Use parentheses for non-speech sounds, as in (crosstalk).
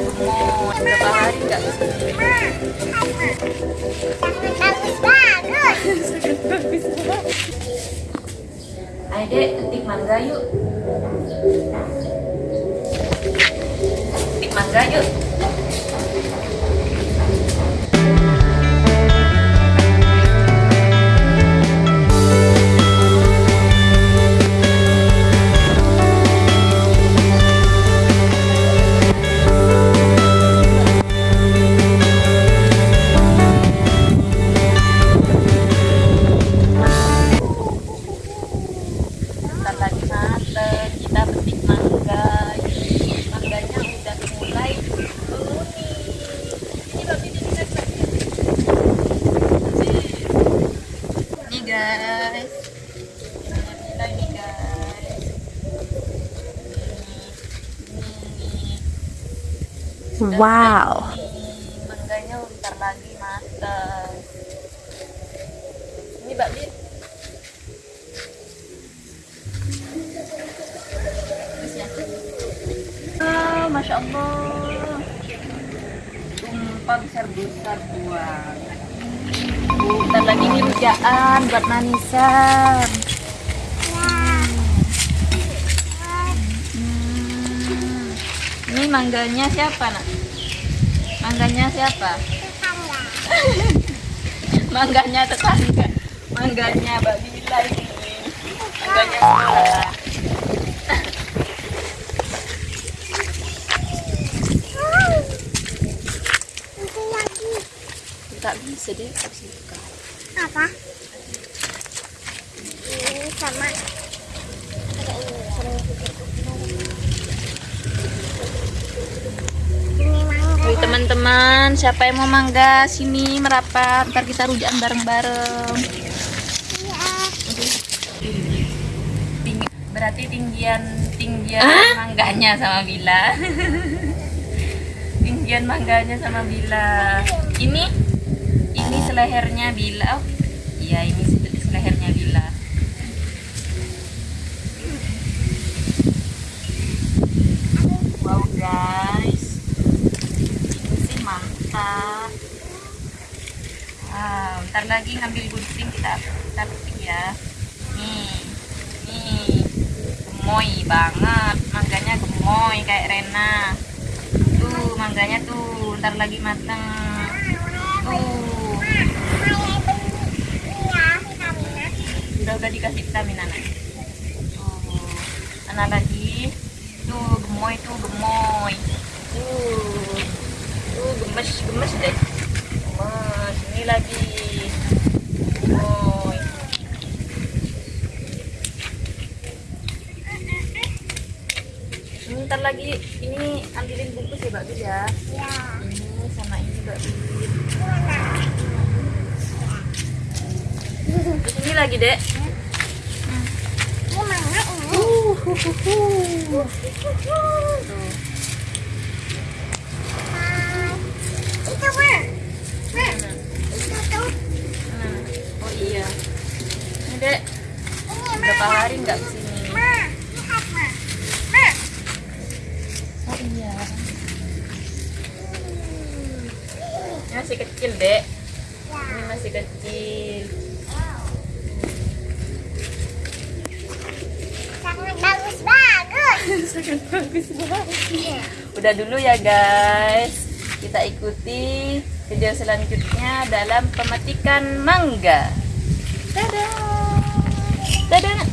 mau berapa hari nggak Bagus ketik mangga yuk. Ketik mangga yuk. Wow. Ini mangganya bentar lagi mateng. Ini babi. Ah, Masya Allah Tumpah besar-besar buang Bentar lagi ini rujaan buat manisan Hmm. Ini mangganya siapa nak? Mangganya siapa? (laughs) Mangganya tetangga Mangganya Mbak ini Mangganya. Tak bisa deh, bisa buka Apa? Ini sama. Ada ini. Ini mangga. Wih teman-teman, siapa yang mau mangga sini merapat, ntar kita rujakan bareng-bareng. Iya. Tinggi, berarti tinggian tinggian mangganya sama Bila. (laughs) tinggian mangganya sama Bila. Ini ini selehernya Bila. Oh, iya ini se- selehernya Bila. Wow guys, ini sih mantap. Wow, ntar lagi ngambil gunting kita kita petik ya. Nih, nih, gemoy banget, mangganya gemoy kayak Rena. Tuh, mangganya tuh, ntar lagi mateng. Tuh, udah udah dikasih vitamin anak. Tuh, anak lagi. Tuh, gemoy tuh, gemoy. Tuh, tuh gemes gemes deh. Gemes, ini lagi. Gemoy. Ini ntar lagi ini ambilin bungkus ya Mbak Bil ya. Ya. Ini sama ini Mbak Bil. Ini lagi dek. Ini mangga ini. Itu mah. Mah. Itu tuh. Nah, Oh iya. Ini dek. Ini Berapa hari nggak ke sini? Ini masih kecil dek. Ini masih kecil. Sangat bagus bagus. (laughs) Sangat bagus banget. Udah dulu ya guys. Kita ikuti video selanjutnya dalam pemetikan mangga. Dadah.